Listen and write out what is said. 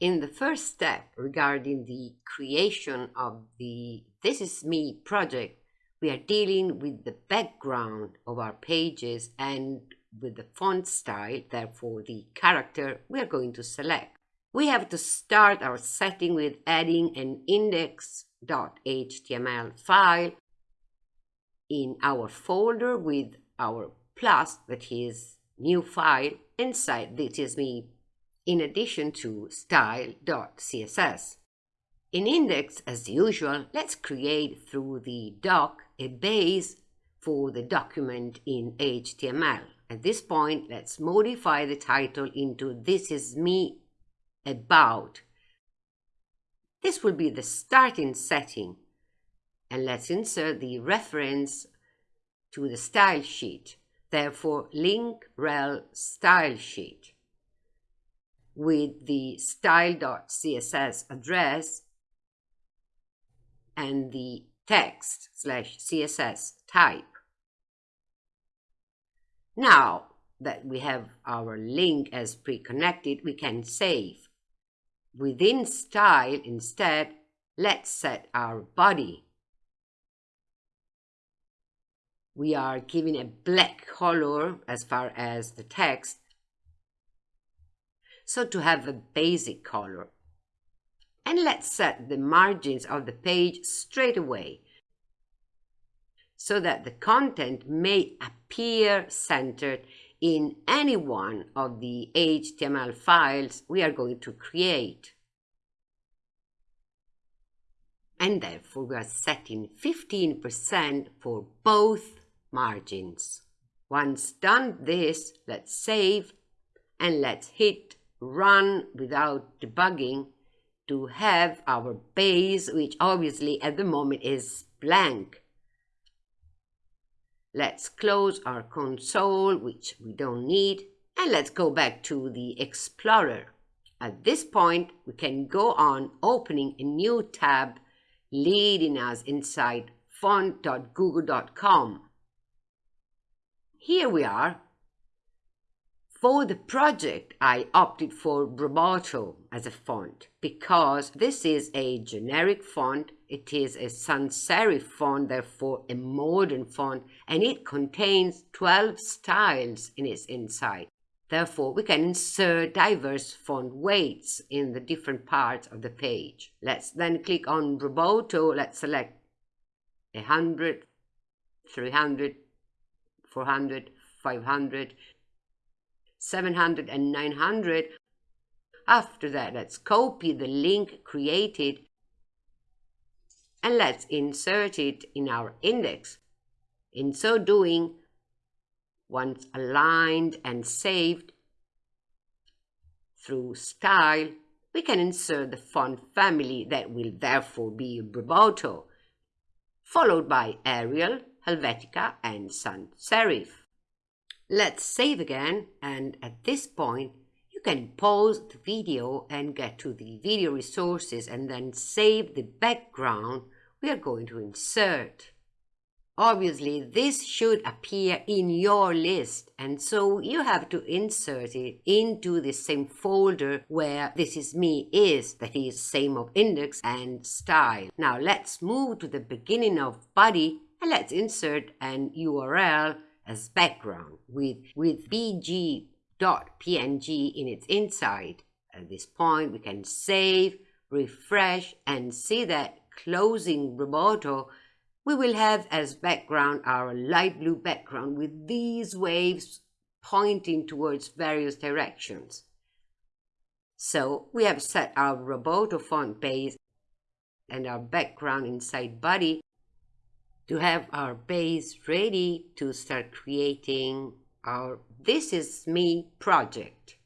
In the first step regarding the creation of the This Is Me project, we are dealing with the background of our pages and with the font style, therefore the character we are going to select. We have to start our setting with adding an index.html file in our folder with our plus, that is new file, inside this is me, in addition to style.css. In index, as usual, let's create through the doc a base for the document in HTML. At this point, let's modify the title into This is me about. This will be the starting setting. And let's insert the reference to the style sheet. Therefore, link rel style sheet with the style.css address and the text slash CSS type. Now that we have our link as pre-connected, we can save. Within style, instead, let's set our body. We are giving a black color as far as the text, so to have a basic color. And let's set the margins of the page straight away so that the content may appear centered in any one of the HTML files we are going to create. And therefore we are setting 15% for both margins. Once done this, let's save and let's hit run without debugging to have our base, which obviously at the moment is blank. Let's close our console, which we don't need, and let's go back to the Explorer. At this point, we can go on opening a new tab leading us inside font.google.com. Here we are. For the project, I opted for Roboto as a font because this is a generic font it is a sans serif font, therefore a modern font, and it contains 12 styles in its inside. Therefore, we can insert diverse font weights in the different parts of the page. Let's then click on Roboto. Let's select 100, 300, 400, 500, 700, and 900. After that, let's copy the link created and let's insert it in our index. In so doing, once aligned and saved through style, we can insert the font family that will therefore be Roboto, followed by Arial, Helvetica and Sans Serif. Let's save again and at this point you can pause the video and get to the video resources and then save the background we are going to insert. Obviously, this should appear in your list, and so you have to insert it into the same folder where This Is Me is, that is, same of index and style. Now let's move to the beginning of body and let's insert an URL as background with, with bg .png in its inside. At this point, we can save, refresh, and see that closing Roboto, we will have as background our light blue background with these waves pointing towards various directions. So we have set our Roboto font base and our background inside body to have our base ready to start creating our This Is Me project.